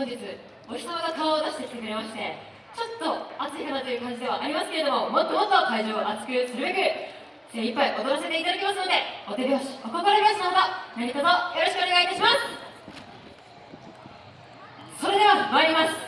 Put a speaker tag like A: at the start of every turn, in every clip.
A: 本日お日様が顔を出してきてくれましてちょっと暑いかなという感じではありますけれどももっともっと会場を熱くするべく精一杯踊らせていただきますのでお手拍子お心拍子のほか何卒よろしくお願い。いたしますそれでは参ります。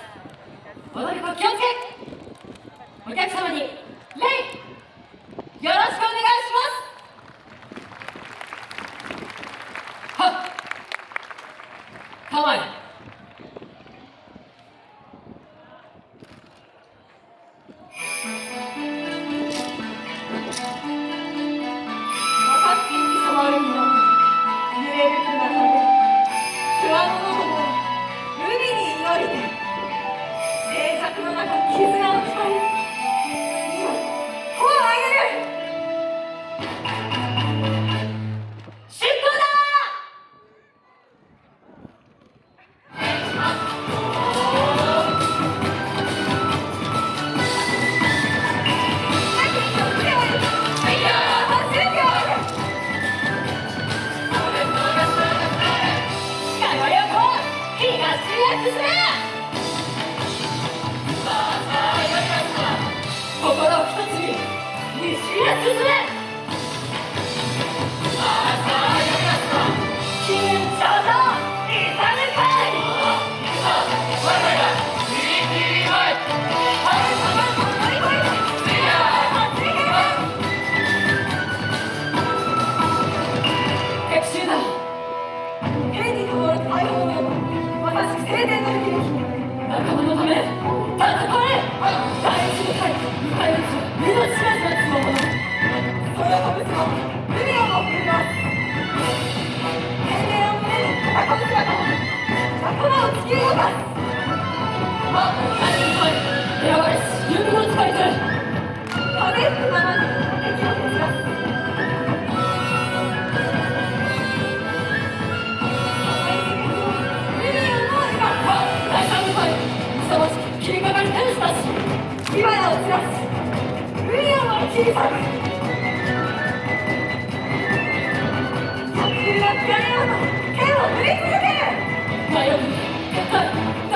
A: 心を一つに西へ進め迷う